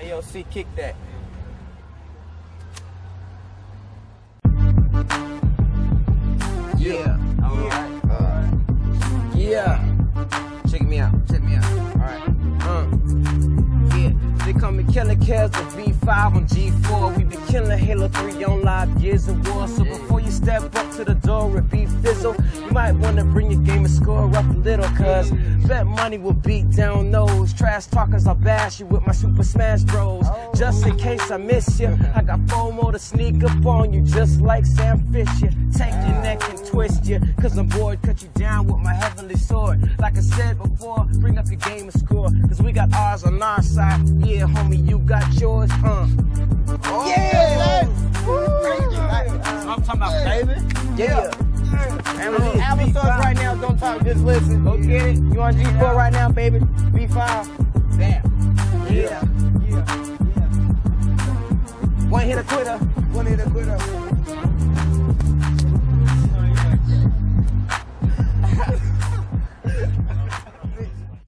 AOC, kick that. Yeah. Alright. Uh, yeah. Check me out. Check me out. Alright. Uh. Yeah. They call me Killer Kez of B5 on G4. We been killing Halo 3 on live Gears of War. So you step up to the door and be fizzle, you might wanna bring your game and score up a little. Cause bet money will beat down those trash talkers. I'll bash you with my Super Smash Bros. Just in case I miss you, I got FOMO to sneak up on you just like Sam Fisher. Take your neck and twist you, cause I'm bored. Cut you down with my heavenly sword. Like I said before, bring up your game and score. Cause we got ours on our side. Yeah, homie, you got yours, uh. Talking about baby. Yeah. And we're on Apple right now. Don't talk, just listen. Go get it. You on G4 right now, baby? B5. Damn. Yeah. Yeah. Yeah. One hit a quitter. One hit a quitter.